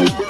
Laddu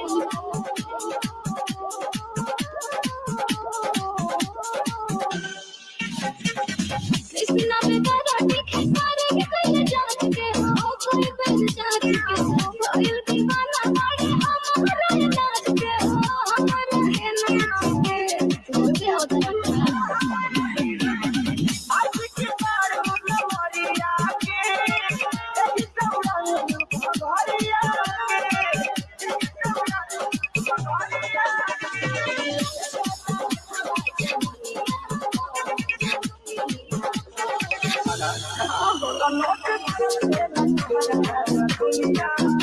Thank you.